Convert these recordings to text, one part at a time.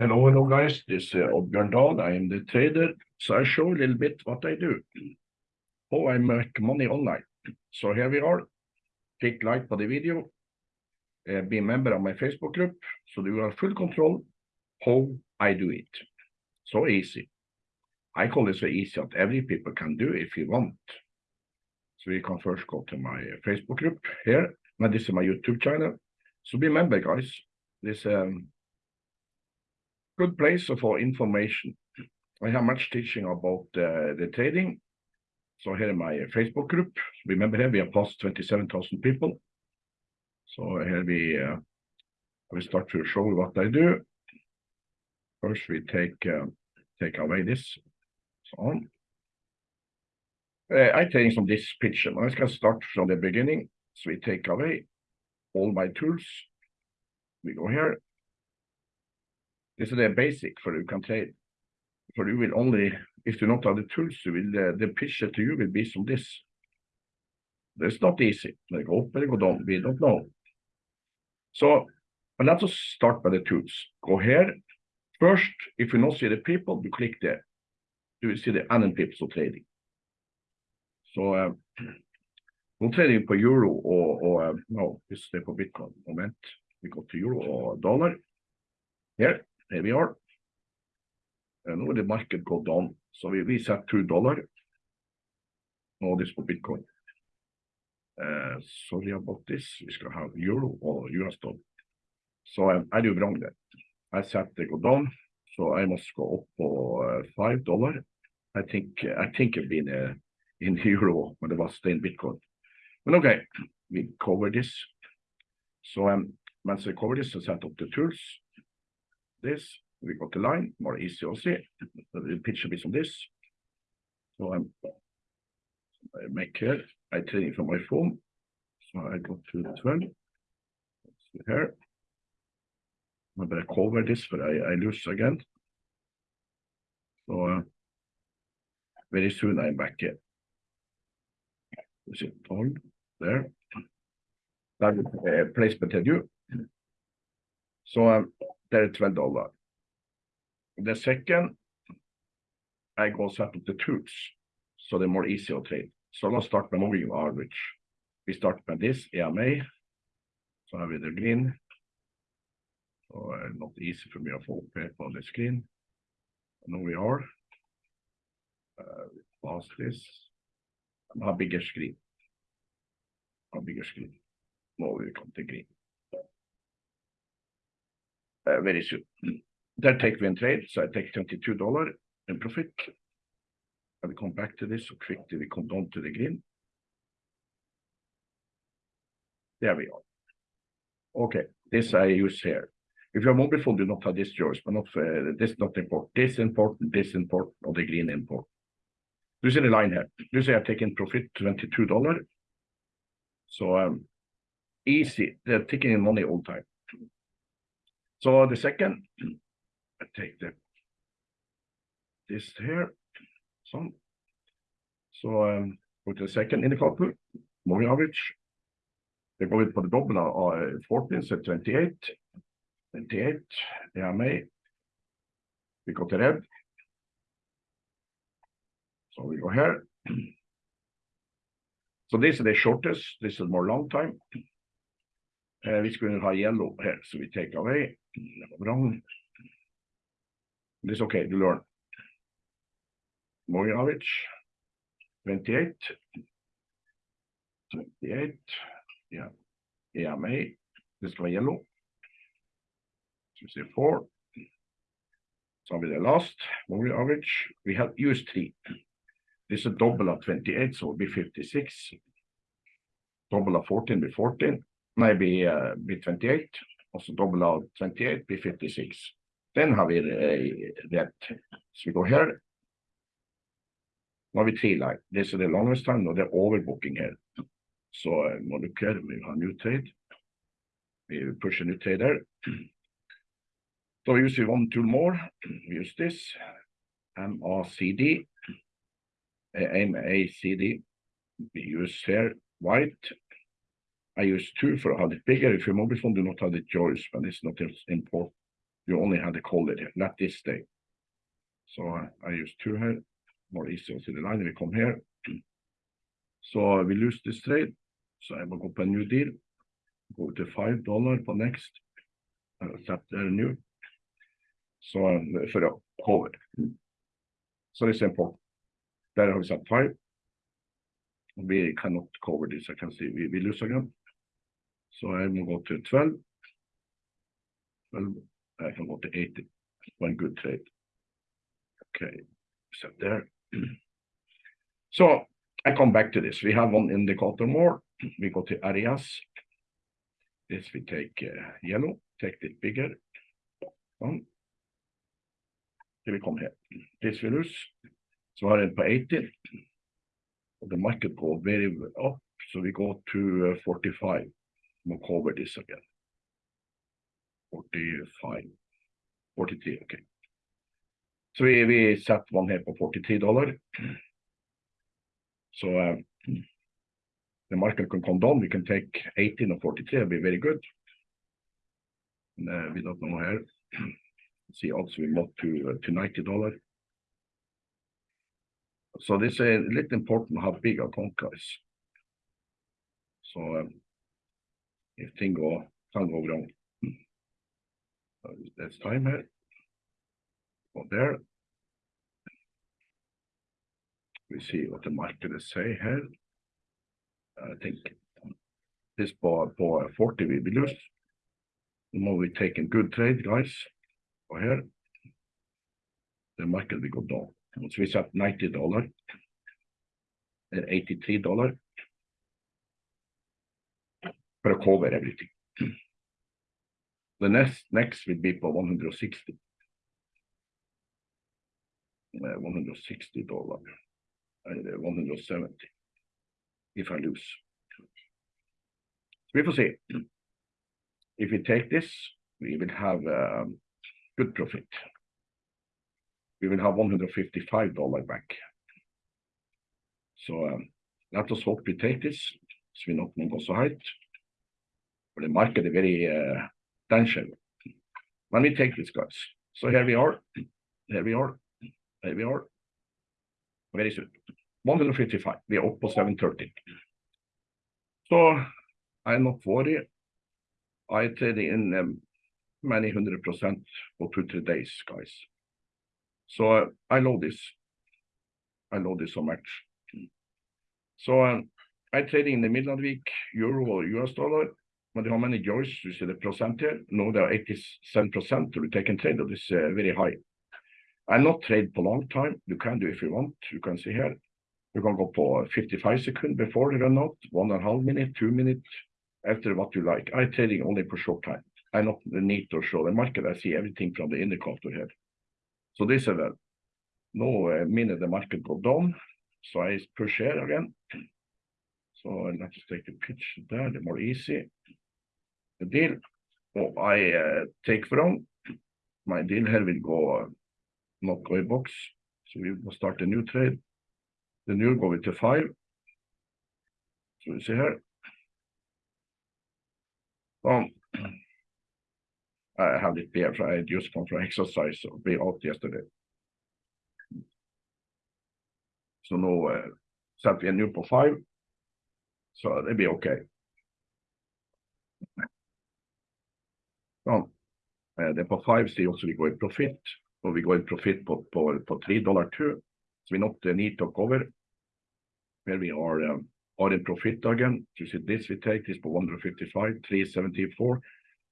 Hello, hello, guys. This is Oddbjørn Dahl. I am the trader, so I show a little bit what I do, how I make money online. So here we are. Click like for the video, uh, be a member of my Facebook group, so you have full control how I do it. So easy. I call it so easy that every people can do if you want. So you can first go to my Facebook group here, and this is my YouTube channel. So be a member, guys. This um, good place for information. I have much teaching about uh, the trading. So here in my Facebook group, remember here we have past 27,000 people. So here we uh, we start to show what I do. First we take uh, take away this. So on. Uh, I take from this picture. I can start from the beginning. So we take away all my tools. We go here this is the basic for you can trade. For you will only, if you not have the tools, you will, uh, the picture to you will be some this. It's not easy. They go up and go down. We don't know. So let us start by the tools. Go here. First, if you not see the people, you click there. You will see the NN people trading. So um, we're trading for euro or, um, no, this is for Bitcoin. Moment. We go to euro or dollar. Here, here we are. And now the market go down. So we, we set two dollar. Now this for Bitcoin. Uh, sorry about this. We skal have euro or US dollar. So um, I do wrong there. I set the go down. So I must go up for uh, five dollar. I think I think it been uh, in euro when it was in Bitcoin. But okay, we cover this. So um, once I cover this, I set up the tools this, we got the line, more easy to see. The picture is on this. So I'm I make here, I take it from my phone. So I go to the 12. See here. I better cover this, but I, I lose again. So uh, very soon I'm back here. Is it on there? That uh, placement I do. So um, $12. The second, I go set up the tools, so they're more easy to trade. So let's start by moving average. We start by this EMA. So I have the green. So uh, not easy for me to få up on the screen. And we are. Uh, pass this. And have bigger screen. Have bigger screen. Now we come to green very soon. Then take we trade, so I take $22 in profit. I will come back to this so quickly we come down to the green. There we are. Okay, this I use here. If you have mobile phone, do not have this yours, but not uh, this not important. This important, this important, or the green import. You see the line here. You see I take in profit $22. So um, easy. They're taking in money all time. So the second, I take the this here. So um, go to the second indicator, moving average. They go in for the double uh, 14, so 28, 28, EMA. We go to red. So we go here. So this is the shortest, this is more long time. Uh, vi skulle ha yellow here, so we take away wrong. This okay, you learn. Average, 28, 28, yeah, EMA, this one yellow. So we say four. So with the last we have used three. This is a double of 28, so it'll be 56. Double of 14 be 14, maybe uh, be 28 så double av 28 blir 56. Den har vi eh, rätt. Så vi går här. Nu har vi tre line. Det är det longest time och det är overbooking här. Så må du køre, vi har new trade. Vi pusher new trade there. So we use one tool more. We use this. MACD. Eh, MACD. We use here white I use two for to have it bigger. If your mobile phone do not have the choice, but it's not as important. you only had the color here, not this stay. So I, I use two here, more easy to see the line, we come here. So we lose this trade, so I will go up a new deal, go to five dollar for next, uh, set the new. So um, for the cover. So it's important. There we set five. We cannot cover this, I can see, we, we lose again. So I will go to twelve. Well, I can go to 80. One good trade. Okay, set there. So I come back to this. We have one indicator more. We go to areas. This we take uh, yellow, take it bigger. One. Here we come here. This we lose. Så den på 80. The market go very up, so we go to uh, 45. We'll this again. 45. 43, okay. So we, we set one here for 43 dollar. So uh, the market can come down. We can take 18 or 43, it'll be very good. And, uh, we don't know here. See, also we moved to uh, to 90 dollar. So this is a little important how big account guys. So um, if thing go can go wrong. Uh, That's time here. Go there. We see what the market is say here. I think this bar på 40 we be lose. We take a good trade, guys. Go here. The market will go down. So we set 90 dollar. And 83 dollar. For to cover everything. The next next will be på 160. Uh, 160 dollar. Uh, 170. If I lose. We will see. If we take this, we will have um, good profit. We will have 155 dollar back. So um, let us hope we take this, so we not go so high. But the market is very uh. Let me take this, guys. So here we are. Here we are. Here we are. Very soon. 155. We are up to 730. So I'm not worried. I trade in um, many hundred percent for two, three days, guys. So uh, I love this. I love this so much. So um, I trade in the middle of the week, euro or US dollar. How many joys you see the percent here? No, there are 87% to be taken trade. That is uh, very high. I'm not trade for long time. You can do if you want. You can see here. You can go for 55 seconds before the run out, one and a half minute, two minutes, after what you like. I trading only for short time. I not need to show the market. I see everything from the indicator here. So this is a no uh, minute the market go down. So I push here again. So let's take a pitch there, the more easy. Deal. Oh, I take from my deal here will go not go in box. So we will start a new trade. The new go to five. So you see here. Um, I have it there. I just come from exercise, so be out yesterday. So now uh, set a new på five. Så det be okej. Ja. Eh, Det på five också vi går i profit. Och vi går i profit på, på, på 3 dollar two. So we not need to cover. Where we are, um, are in profit again. You see this we take this for 155, 374.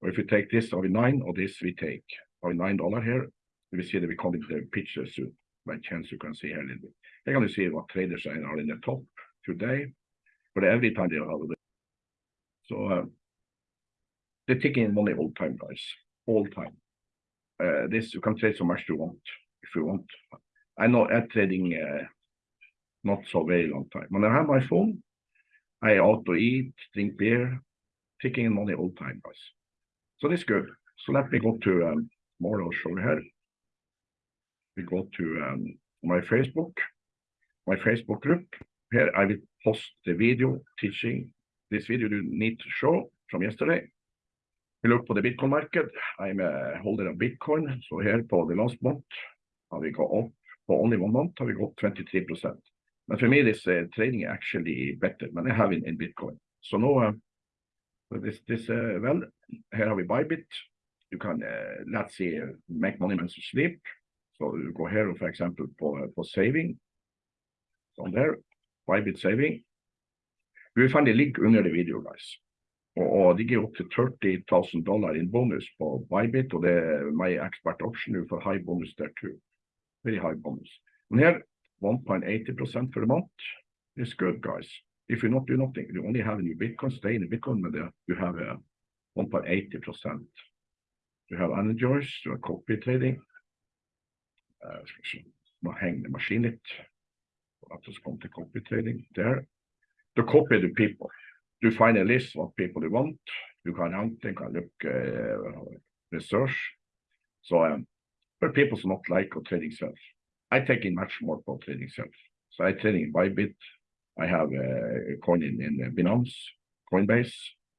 Or if we take this, are we nine, or this we take, are we nine dollar here? We see that we come into the picture soon. By chance you can see here a little bit. Here can you see what traders are in the top today. But every time they are it. So uh, they're taking money all time, guys, all time. Uh, this you can trade so much you want if you want. I know I'm trading uh, not so very long time. When I have my phone, I auto eat, drink beer, taking money all time, guys. So this good. So let me go to um, more. I'll show you here. We go to um, my Facebook, my Facebook group. Here I will post the video teaching this video you need to show from yesterday. We look for the Bitcoin market. I'm a holder of Bitcoin. So here for the last month, we got up for only one month, we got 23%. But for me, this trading is actually better than I have in, in Bitcoin. So now, uh, this, uh, well, here we Bybit. You can, uh, let's uh, make money when you sleep. So you go here, for example, for, saving. On there, Bybit saving. You will find finne link under the video, guys. Og, de gir opp til 30 000 dollar in bonus på Bybit, og det er my expert option. for high bonus there too. Very high bonus. And here, 1.80% for a month is good, guys. If you not do nothing, you only have a new Bitcoin, stay in Bitcoin, but uh, you have a 1.80%. You have energies, you have copy trading. Uh, nå henger maskinen litt. Let us come to copy trading there. To copy the people. You find a list what people you want. You can rank them, can look uh, research. So um, people who not like or trading self, I take in much more for trading self. So I trading in Bybit. I have a coin in, in Binance, Coinbase.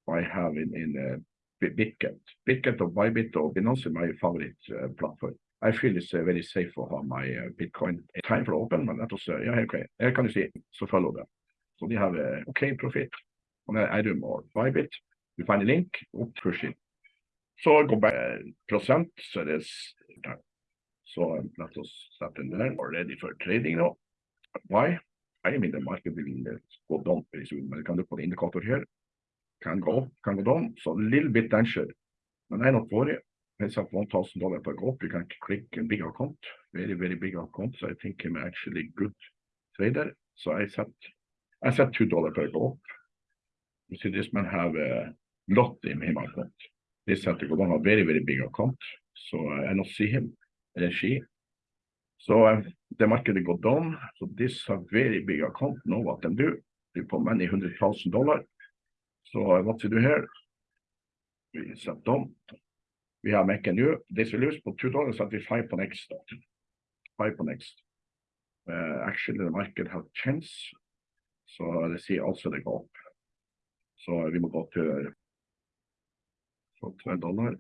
I have in, in uh, Bitget. Bitget or Bybit or Binance is my favorite uh, platform. I feel it's uh, very safe for my uh, Bitcoin. Time for open, men that was, uh, yeah, okay. Can you see, so follow them. So they have a okay profit. I, I do more. Bybit, you find a link, push it. So I go back uh, percent, so this. So um, let us start in there. We're ready for trading now. Why? I mean, the market will go down very soon, but you can look for the indicator here. Can go up, can go down, so a little bit danger. And I'm not. I set one thousand dollar per go up. You can click a big account, very very big account. So I think I'm actually good trader. So I set I set two dollar per go up. See, this man have a lot in him account. This had to go down a very very big account. So I, I not see him uh, she. So uh, the market go down. So this a very big account. Know what they do? They put many hundred thousand dollar. So uh, what to do here? We set down. We have make a new. This will lose, but two dollars at we five for next. Five for next. Uh, actually, the market have chance. So let's see. Also, they go up. So uh, we will go to for twelve dollar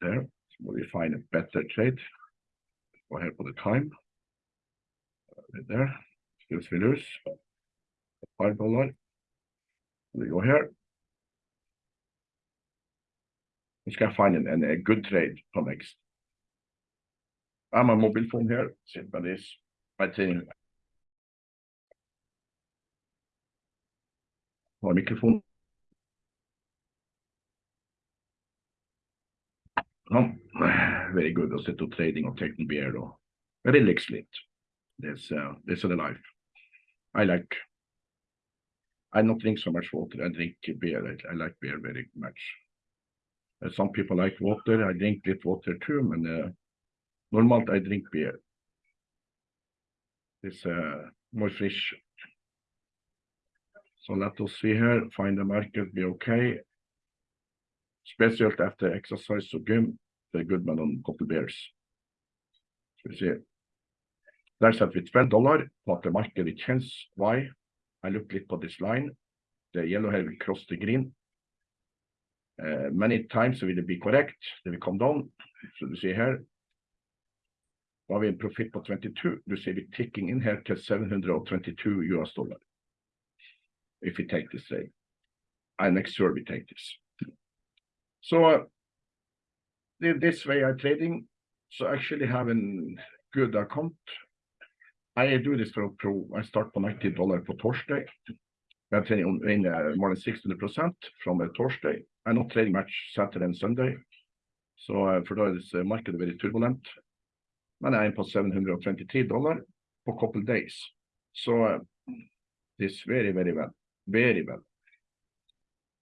there. So we find a better trade. Go here for the time. Right there. Still we lose. Five dollar. We go here. We skal find an, an, a good trade for next. I'm a mobile phone here. Sit by this. I think. Har No, very good. Set to trading or taking beer or relax lit. This uh, this is the life. I like. I don't drink so much water. I drink beer. I, I like beer very much. Uh, some people like water. I drink little water too, men uh, normalt I drink beer. It's uh, more fresh. So let us see here. Find the market. Be okay. Speciellt efter exercise och gym. Det är good med en couple beers. Ska vi se. Där sätter vi 12 dollar på att market känns why. I look lite på this line. The yellow here will cross the green. Uh, many times will it be correct. They will come down. So du ser här. Då har vi en profit på 22. Du ser vi ticking in här till 722 US dollar. If we take this trade. I make sure we take this. So uh, this way I'm trading. So actually having good account. I do this for pro. I start på 90 dollar på torsdag. I'm trading in uh, more than 600% from a Thursday. I'm not trading much Saturday and Sunday. So uh, for that is uh, market very turbulent. Men I'm på 723 dollar for couple days. So uh, this very, very well. Very well.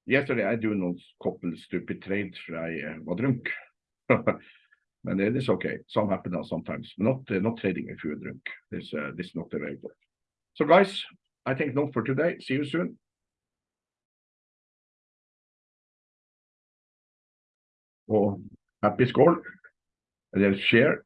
Yesterday I do no couple stupid trades I uh, was drunk. but it is okay. Some happen now sometimes. Not uh, not trading if you're drunk. This uh, this is not very good. So guys, I think not for today. See you soon. Og happy skål. Eller share.